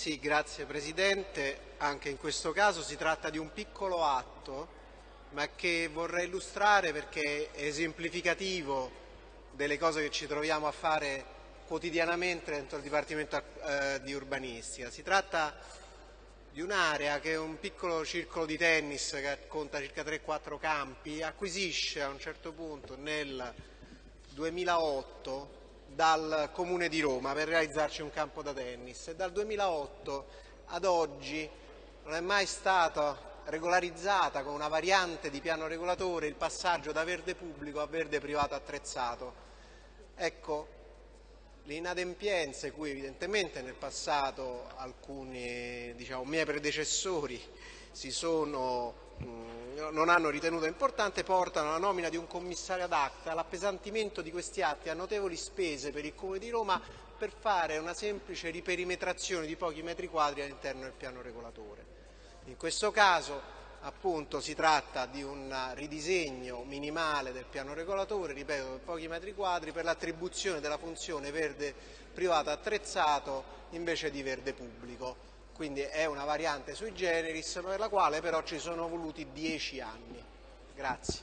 Sì, grazie Presidente. Anche in questo caso si tratta di un piccolo atto, ma che vorrei illustrare perché è esemplificativo delle cose che ci troviamo a fare quotidianamente dentro il Dipartimento eh, di Urbanistica. Si tratta di un'area che è un piccolo circolo di tennis che conta circa 3-4 campi, acquisisce a un certo punto nel 2008 dal Comune di Roma per realizzarci un campo da tennis e dal 2008 ad oggi non è mai stata regolarizzata con una variante di piano regolatore il passaggio da verde pubblico a verde privato attrezzato. Ecco, le inadempienze cui evidentemente nel passato alcuni diciamo, miei predecessori sono, mh, non hanno ritenuto importante portano alla nomina di un commissario ad acta, all'appesantimento di questi atti a notevoli spese per il Comune di Roma per fare una semplice riperimetrazione di pochi metri quadri all'interno del piano regolatore. In questo caso appunto si tratta di un ridisegno minimale del piano regolatore, ripeto, per pochi metri quadri, per l'attribuzione della funzione verde privato attrezzato invece di verde pubblico. Quindi è una variante sui generis per la quale però ci sono voluti dieci anni. Grazie.